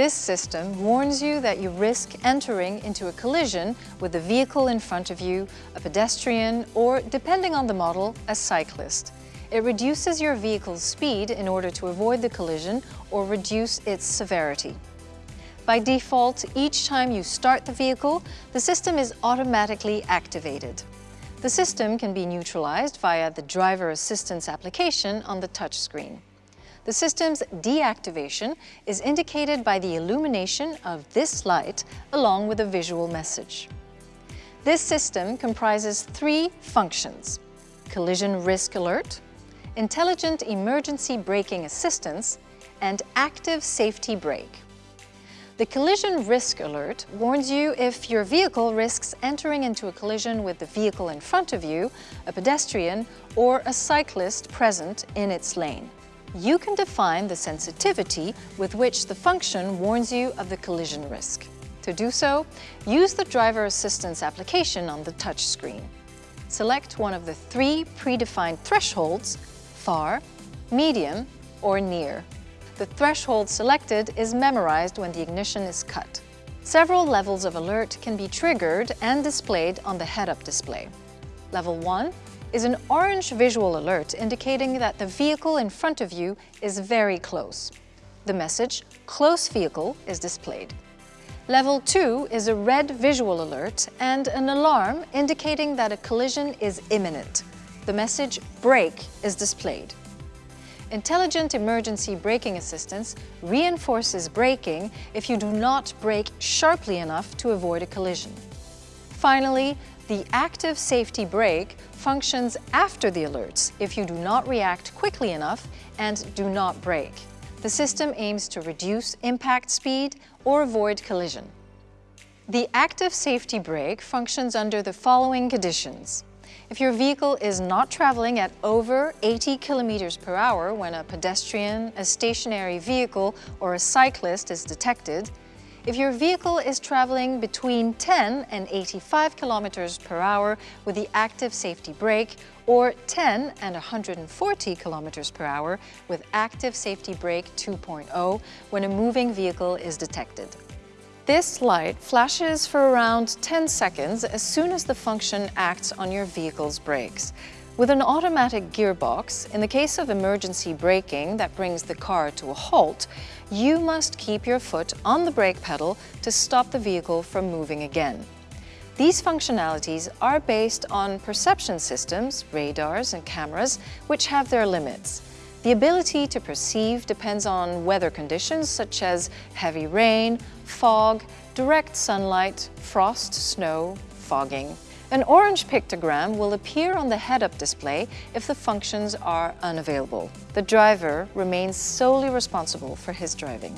This system warns you that you risk entering into a collision with the vehicle in front of you, a pedestrian, or, depending on the model, a cyclist. It reduces your vehicle's speed in order to avoid the collision or reduce its severity. By default, each time you start the vehicle, the system is automatically activated. The system can be neutralized via the driver assistance application on the touchscreen. The system's deactivation is indicated by the illumination of this light along with a visual message. This system comprises three functions. Collision Risk Alert, Intelligent Emergency Braking Assistance, and Active Safety Brake. The collision risk alert warns you if your vehicle risks entering into a collision with the vehicle in front of you, a pedestrian, or a cyclist present in its lane. You can define the sensitivity with which the function warns you of the collision risk. To do so, use the driver assistance application on the touchscreen. Select one of the three predefined thresholds, far, medium, or near. The threshold selected is memorized when the ignition is cut. Several levels of alert can be triggered and displayed on the head-up display. Level 1 is an orange visual alert indicating that the vehicle in front of you is very close. The message, Close Vehicle, is displayed. Level 2 is a red visual alert and an alarm indicating that a collision is imminent. The message, Brake, is displayed. Intelligent Emergency Braking Assistance reinforces braking if you do not brake sharply enough to avoid a collision. Finally, the active safety brake functions after the alerts if you do not react quickly enough and do not brake. The system aims to reduce impact speed or avoid collision. The active safety brake functions under the following conditions. If your vehicle is not traveling at over 80 kilometers per hour when a pedestrian, a stationary vehicle, or a cyclist is detected, if your vehicle is traveling between 10 and 85 kilometers per hour with the active safety brake or 10 and 140 kilometers per hour with active safety brake 2.0 when a moving vehicle is detected. This light flashes for around 10 seconds as soon as the function acts on your vehicle's brakes. With an automatic gearbox, in the case of emergency braking that brings the car to a halt, you must keep your foot on the brake pedal to stop the vehicle from moving again. These functionalities are based on perception systems, radars and cameras, which have their limits. The ability to perceive depends on weather conditions such as heavy rain, fog, direct sunlight, frost, snow, fogging. An orange pictogram will appear on the head-up display if the functions are unavailable. The driver remains solely responsible for his driving.